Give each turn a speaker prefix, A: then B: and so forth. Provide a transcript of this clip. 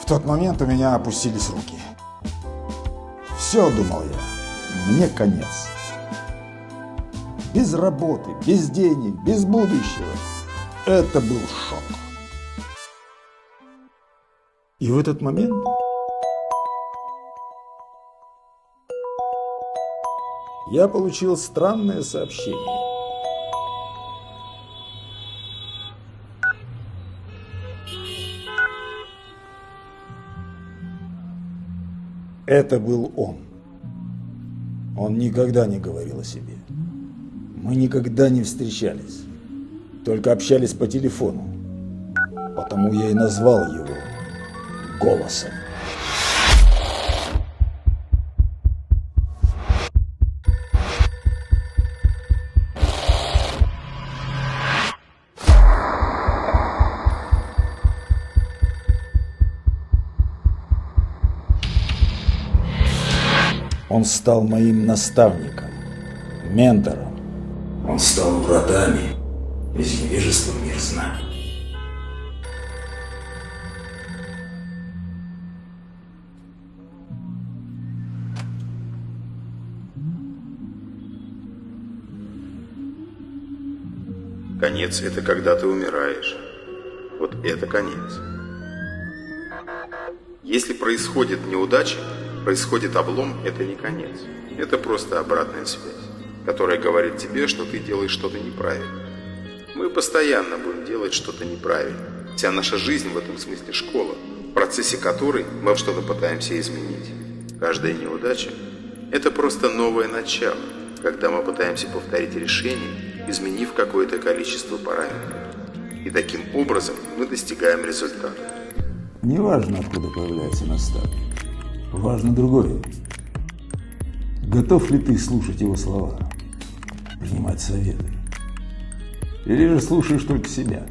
A: В тот момент у меня опустились руки. Все, думал я, мне конец. Без работы, без денег, без будущего. Это был шок. И в этот момент я получил странное сообщение. Это был он. Он никогда не говорил о себе. Мы никогда не встречались, только общались по телефону. Потому я и назвал его голосом. Он стал моим наставником, ментором.
B: Он стал вратами из невежества мир знаний.
C: Конец – это когда ты умираешь. Вот это конец. Если происходит неудача, происходит облом, это не конец. Это просто обратная связь, которая говорит тебе, что ты делаешь что-то неправильно. Мы постоянно будем делать что-то неправильно. Вся наша жизнь в этом смысле школа, в процессе которой мы что-то пытаемся изменить. Каждая неудача – это просто новое начало, когда мы пытаемся повторить решение, изменив какое-то количество параметров. И таким образом мы достигаем результата.
A: Неважно, откуда появляется наставник. Важно другое. Готов ли ты слушать его слова, принимать советы? Или же слушаешь только себя?